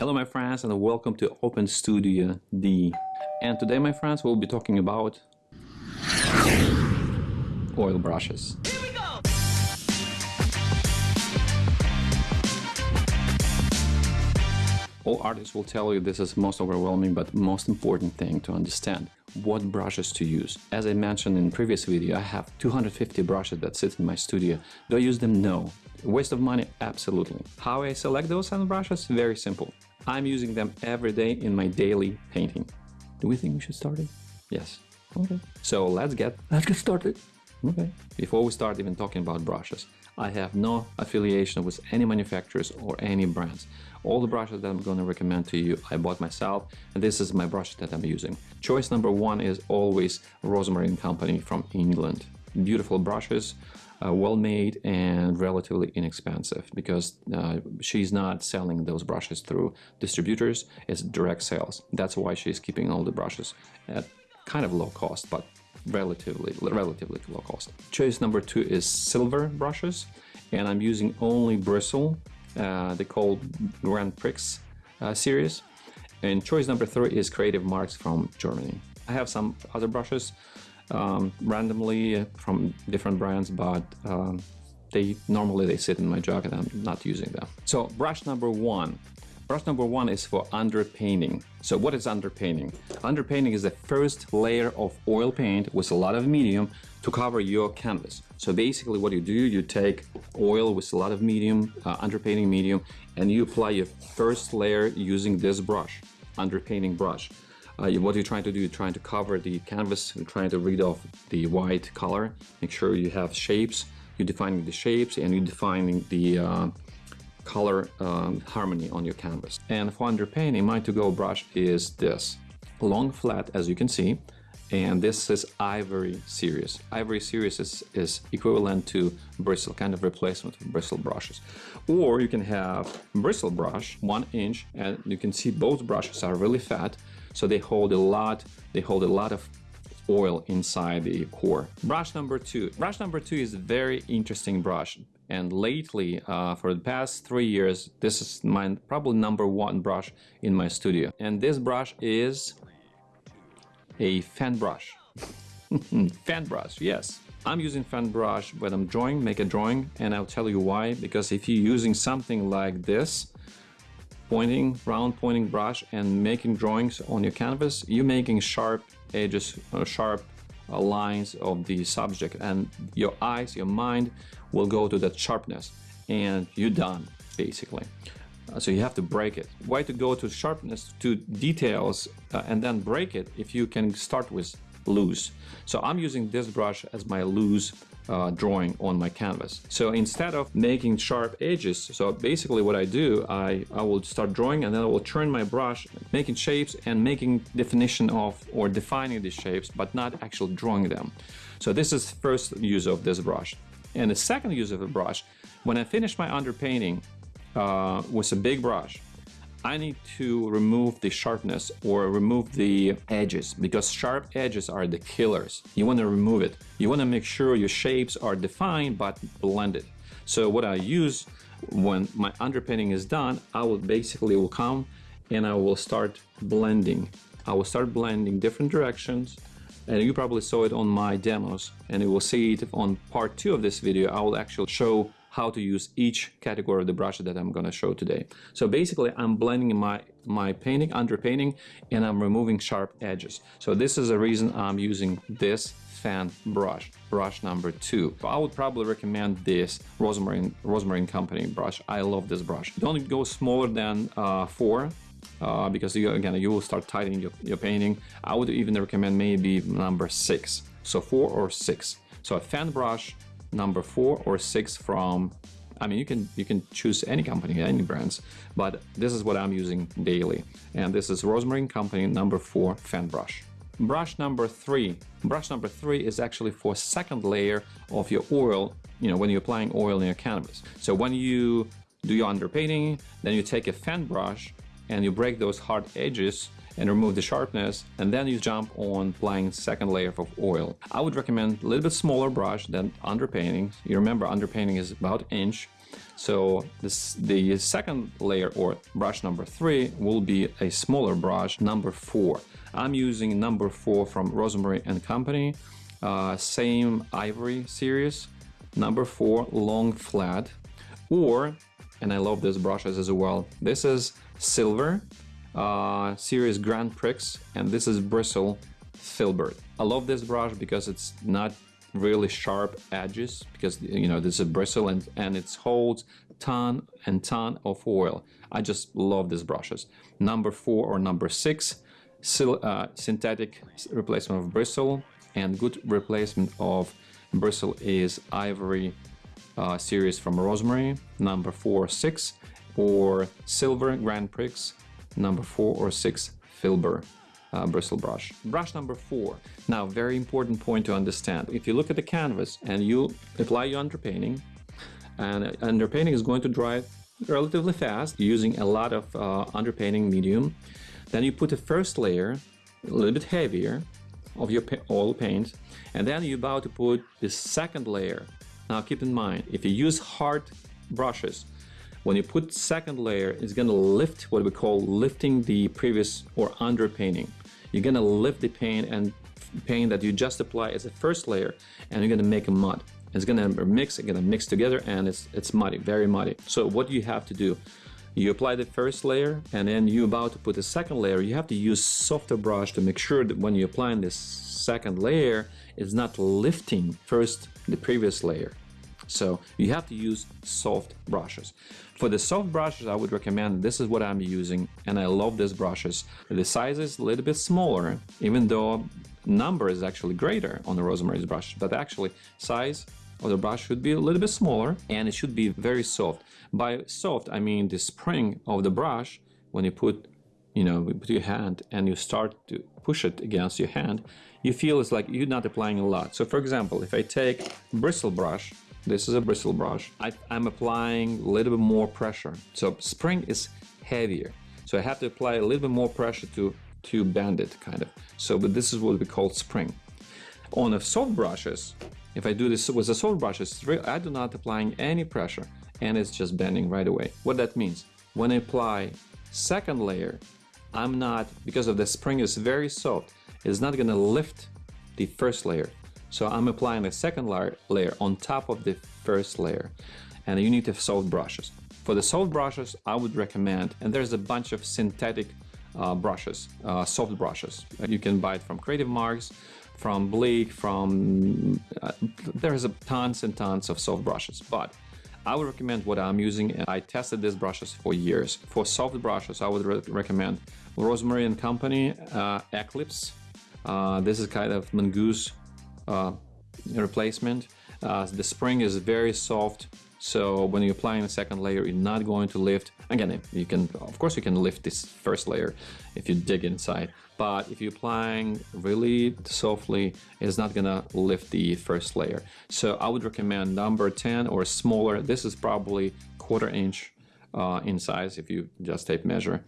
Hello my friends and welcome to Open Studio D. And today my friends we'll be talking about oil brushes. All artists will tell you this is most overwhelming but most important thing to understand what brushes to use. As I mentioned in previous video, I have 250 brushes that sit in my studio. Do I use them? No. Waste of money? Absolutely. How I select those of brushes? Very simple. I'm using them every day in my daily painting. Do we think we should start it? Yes. Okay. So let's get let's get started. Okay. Before we start even talking about brushes, I have no affiliation with any manufacturers or any brands. All the brushes that I'm going to recommend to you, I bought myself, and this is my brush that I'm using. Choice number one is always Rosemary Company from England. Beautiful brushes, uh, well made and relatively inexpensive because uh, she's not selling those brushes through distributors, it's direct sales. That's why she's keeping all the brushes at kind of low cost, but relatively relatively low cost. Choice number two is silver brushes, and I'm using only bristle. Uh, they call Grand Prix uh, series. And choice number three is Creative Marks from Germany. I have some other brushes um, randomly from different brands, but um, they normally they sit in my and I'm not using them. So brush number one. Brush number one is for underpainting. So what is underpainting? Underpainting is the first layer of oil paint with a lot of medium to cover your canvas. So basically what you do, you take oil with a lot of medium, uh, underpainting medium, and you apply your first layer using this brush, underpainting brush. Uh, what you're trying to do, you're trying to cover the canvas, you're trying to read off the white color, make sure you have shapes, you're defining the shapes and you're defining the uh, color um, harmony on your canvas. And for underpainting, my to-go brush is this. Long flat, as you can see, and this is Ivory Series. Ivory Series is, is equivalent to bristle, kind of replacement of bristle brushes. Or you can have bristle brush, one inch, and you can see both brushes are really fat, so they hold a lot, they hold a lot of oil inside the core. Brush number two. Brush number two is a very interesting brush. And lately, uh, for the past three years, this is my probably number one brush in my studio. And this brush is a fan brush. fan brush, yes. I'm using fan brush when I'm drawing, make a drawing, and I'll tell you why. Because if you're using something like this, pointing, round pointing brush and making drawings on your canvas, you're making sharp edges, uh, sharp lines of the subject and your eyes, your mind will go to that sharpness and you're done basically. Uh, so you have to break it. Why to go to sharpness, to details uh, and then break it if you can start with loose. So I'm using this brush as my loose uh, drawing on my canvas. So instead of making sharp edges, so basically what I do, I, I will start drawing and then I will turn my brush, making shapes and making definition of or defining these shapes, but not actually drawing them. So this is first use of this brush. And the second use of the brush, when I finish my underpainting uh, with a big brush, I need to remove the sharpness or remove the edges because sharp edges are the killers. You want to remove it. You want to make sure your shapes are defined but blended. So what I use when my underpainting is done, I will basically will come and I will start blending. I will start blending different directions and you probably saw it on my demos and you will see it on part two of this video. I will actually show how to use each category of the brush that I'm going to show today. So basically I'm blending my, my painting, underpainting, and I'm removing sharp edges. So this is the reason I'm using this fan brush, brush number two. I would probably recommend this Rosemary, Rosemary Company brush. I love this brush. Don't go smaller than uh, four uh, because you, again you will start tightening your, your painting. I would even recommend maybe number six. So four or six. So a fan brush number four or six from I mean, you can you can choose any company, any brands, but this is what I'm using daily. And this is Rosemary Company number four fan brush. Brush number three. Brush number three is actually for second layer of your oil, you know, when you're applying oil in your canvas. So when you do your underpainting, then you take a fan brush and you break those hard edges and remove the sharpness and then you jump on applying second layer of oil. I would recommend a little bit smaller brush than underpainting. You remember underpainting is about inch So this, the second layer or brush number three will be a smaller brush, number four. I'm using number four from Rosemary and Company, uh, same ivory series, number four long flat, or, and I love these brushes as well, this is silver uh, series Grand Prix, and this is bristle filbert. I love this brush because it's not really sharp edges because you know this is a bristle and and it holds ton and ton of oil. I just love these brushes. Number four or number six, uh, synthetic replacement of bristle and good replacement of bristle is ivory uh, series from Rosemary, number four, six, or silver Grand Prix, number four or six, filbert uh, bristle brush. Brush number four. Now, very important point to understand. If you look at the canvas and you apply your underpainting, and underpainting is going to dry relatively fast using a lot of uh, underpainting medium, then you put a first layer, a little bit heavier, of your oil paint, and then you're about to put the second layer. Now keep in mind, if you use hard brushes, when you put second layer, it's gonna lift what we call lifting the previous or underpainting you're gonna lift the paint and paint that you just apply as a first layer and you're gonna make a mud. It's gonna mix, it's gonna mix together and it's, it's muddy, very muddy. So what you have to do? You apply the first layer and then you're about to put the second layer. You have to use softer brush to make sure that when you're applying this second layer, it's not lifting first the previous layer. So you have to use soft brushes. For the soft brushes, I would recommend this is what I'm using and I love these brushes. The size is a little bit smaller, even though number is actually greater on the Rosemary's brush, but actually size of the brush should be a little bit smaller and it should be very soft. By soft, I mean the spring of the brush, when you put, you know, you put your hand and you start to push it against your hand, you feel it's like you're not applying a lot. So for example, if I take bristle brush this is a bristle brush. I, am applying a little bit more pressure. So spring is heavier. So I have to apply a little bit more pressure to, to bend it, kind of. So, but this is what we call spring. On the soft brushes, if I do this with the soft brushes, I do not applying any pressure and it's just bending right away. What that means, when I apply second layer, I'm not, because of the spring is very soft, it's not gonna lift the first layer. So I'm applying a second layer, on top of the first layer and you need to have soft brushes. For the soft brushes, I would recommend, and there's a bunch of synthetic uh, brushes, uh, soft brushes. You can buy it from Creative Marks, from Blick, from... Uh, there's a tons and tons of soft brushes, but I would recommend what I'm using. and I tested these brushes for years. For soft brushes, I would re recommend Rosemary and Company uh, Eclipse. Uh, this is kind of mongoose uh, replacement. Uh, the spring is very soft, so when you're applying the second layer, you're not going to lift. Again, you can, of course, you can lift this first layer if you dig inside, but if you're applying really softly, it's not gonna lift the first layer. So I would recommend number 10 or smaller. This is probably quarter inch uh, in size if you just tape measure.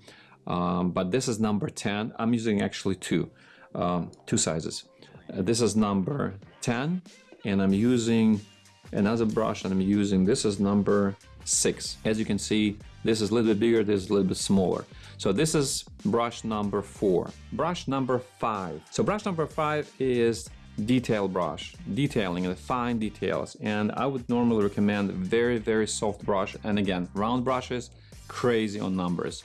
Um, but this is number 10. I'm using actually two, um, two sizes. Uh, this is number 10 and I'm using another brush and I'm using this is number 6 as you can see this is a little bit bigger this is a little bit smaller. So this is brush number 4 brush number 5 so brush number 5 is detail brush detailing the fine details. And I would normally recommend very very soft brush and again round brushes crazy on numbers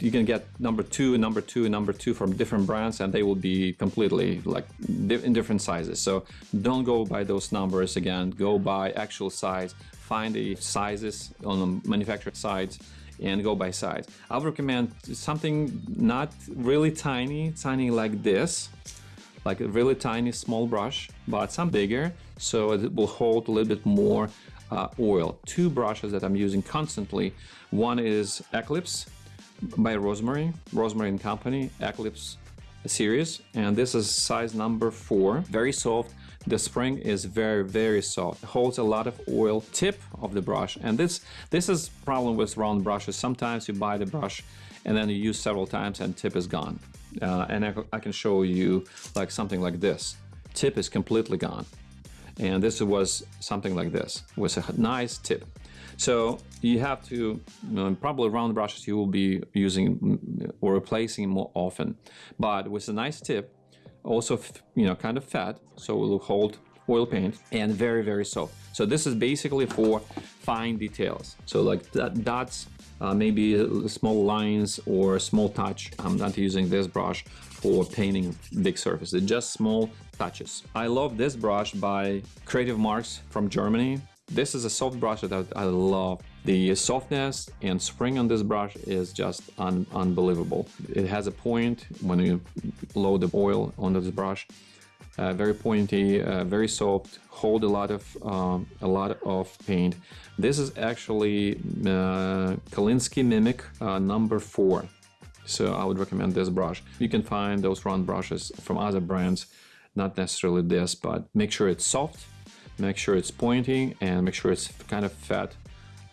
you can get number two, number two, number two from different brands and they will be completely like in different sizes. So don't go by those numbers again, go by actual size, find the sizes on the manufacturer sides and go by size. I would recommend something not really tiny, tiny like this, like a really tiny small brush, but some bigger so it will hold a little bit more uh, oil. Two brushes that I'm using constantly. One is Eclipse by Rosemary, Rosemary and Company, Eclipse series. And this is size number four, very soft. The spring is very, very soft. It holds a lot of oil tip of the brush. And this, this is problem with round brushes. Sometimes you buy the brush and then you use several times and tip is gone. Uh, and I, I can show you like something like this. Tip is completely gone. And this was something like this, with a nice tip. So you have to, you know, probably round brushes you will be using mm, or replacing more often. But with a nice tip, also, you know, kind of fat, so it will hold oil paint and very, very soft. So this is basically for fine details. So like that, dots, uh, maybe small lines or small touch. I'm not using this brush for painting big surfaces, just small touches. I love this brush by Creative Marks from Germany. This is a soft brush that I love. The softness and spring on this brush is just un unbelievable. It has a point when you load the oil onto this brush. Uh, very pointy, uh, very soft, hold a lot of um, a lot of paint. This is actually uh, Kolinsky Mimik uh, number four. So I would recommend this brush. You can find those round brushes from other brands, not necessarily this, but make sure it's soft make sure it's pointing and make sure it's kind of fat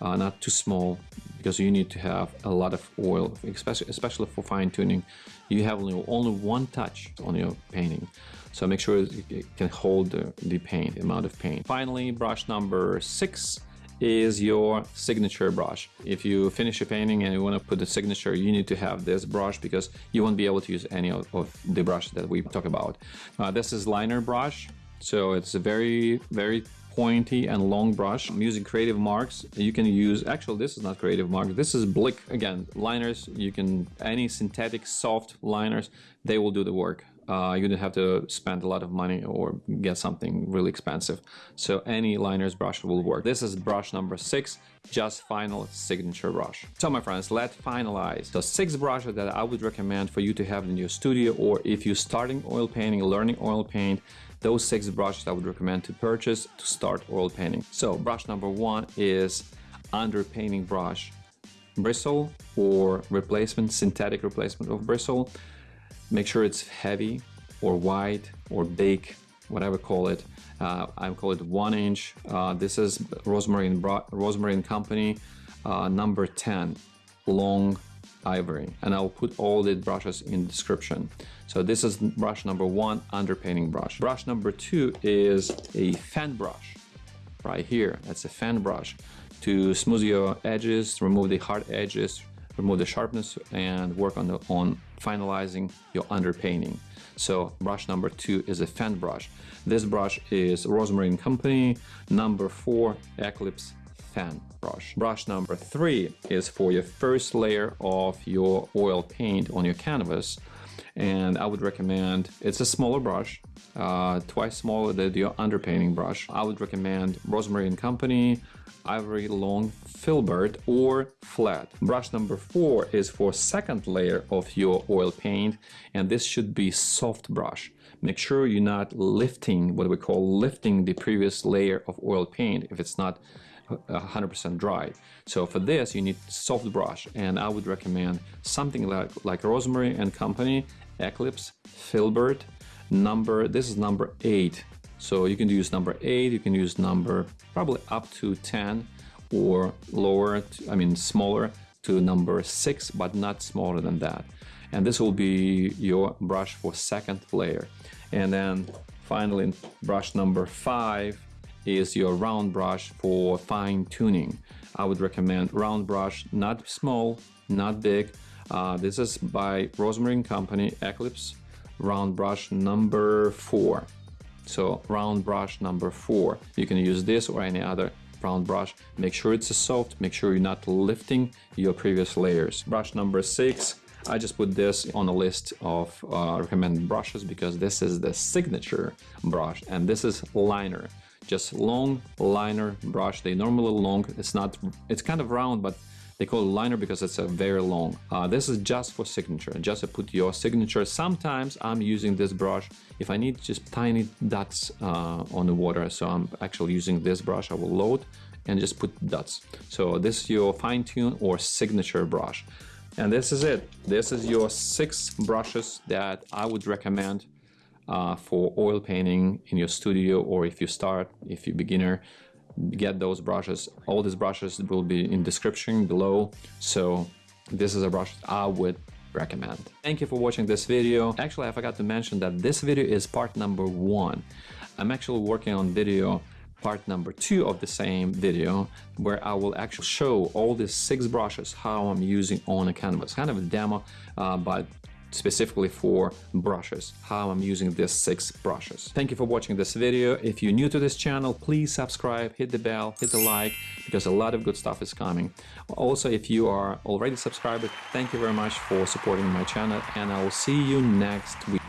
uh, not too small because you need to have a lot of oil especially especially for fine tuning you have only, only one touch on your painting so make sure it can hold the, the paint amount of paint finally brush number six is your signature brush. If you finish a painting and you want to put the signature, you need to have this brush because you won't be able to use any of, of the brushes that we talk about. Uh, this is liner brush. So it's a very, very pointy and long brush. I'm using creative marks. You can use, actually this is not creative mark, this is Blick. Again, liners, you can, any synthetic soft liners, they will do the work. Uh, you don't have to spend a lot of money or get something really expensive. So any liners brush will work. This is brush number six, just final signature brush. So my friends, let's finalize. The six brushes that I would recommend for you to have in your studio or if you're starting oil painting, learning oil paint, those six brushes I would recommend to purchase to start oil painting. So brush number one is underpainting brush. Bristle or replacement, synthetic replacement of bristle. Make sure it's heavy or wide or big, whatever call it. Uh, I call it one inch. Uh, this is Rosemary Rosemary Company uh, number 10, long ivory. And I'll put all the brushes in the description. So this is brush number one, underpainting brush. Brush number two is a fan brush right here. That's a fan brush to smooth your edges, remove the hard edges, remove the sharpness and work on, the, on finalizing your underpainting. So brush number two is a fan brush. This brush is Rosemary & Company number four Eclipse fan brush. Brush number three is for your first layer of your oil paint on your canvas and I would recommend, it's a smaller brush, uh, twice smaller than your underpainting brush. I would recommend Rosemary and Company, Ivory Long Filbert or flat. Brush number four is for second layer of your oil paint and this should be soft brush. Make sure you're not lifting, what we call lifting the previous layer of oil paint if it's not 100% dry. So for this, you need soft brush, and I would recommend something like, like Rosemary and Company, Eclipse, Filbert, number, this is number eight. So you can use number eight, you can use number probably up to 10 or lower, I mean smaller to number six, but not smaller than that. And this will be your brush for second layer. And then finally, brush number five is your round brush for fine tuning. I would recommend round brush, not small, not big. Uh, this is by Rosemary Company Eclipse round brush number four. So round brush number four. You can use this or any other round brush. Make sure it's a soft, make sure you're not lifting your previous layers. Brush number six, I just put this on a list of uh, recommended brushes because this is the signature brush and this is liner just long liner brush. They normally long, it's not, it's kind of round, but they call it liner because it's a very long. Uh, this is just for signature, just to put your signature. Sometimes I'm using this brush if I need just tiny dots uh, on the water. So I'm actually using this brush. I will load and just put dots. So this is your fine tune or signature brush. And this is it. This is your six brushes that I would recommend uh, for oil painting in your studio or if you start, if you're beginner, get those brushes. All these brushes will be in description below. So this is a brush I would recommend. Thank you for watching this video. Actually, I forgot to mention that this video is part number one. I'm actually working on video part number two of the same video where I will actually show all these six brushes how I'm using on a canvas. Kind of a demo, uh, but specifically for brushes, how I'm using these six brushes. Thank you for watching this video. If you're new to this channel, please subscribe, hit the bell, hit the like, because a lot of good stuff is coming. Also, if you are already subscribed, thank you very much for supporting my channel, and I will see you next week.